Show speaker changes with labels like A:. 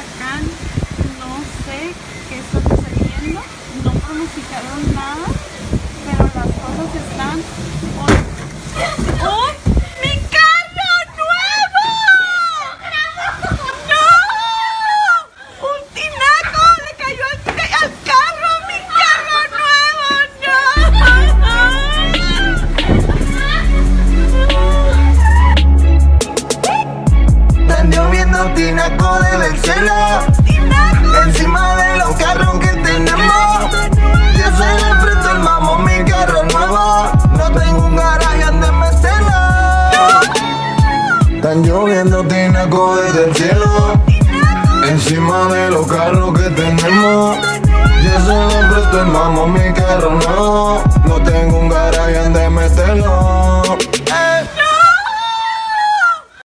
A: no sé qué está sucediendo, no pronosticaron nada, pero las cosas están... ¡Oh! ¡Mi
B: lloviendo tinaco del cielo. Encima de los carros que tenemos. Yo se le presto el mamo mi carro nuevo. No tengo un garaje donde meterlo Están lloviendo tinaco desde el cielo. Encima de los carros que tenemos. Yo se le presto el mamo mi carro nuevo. No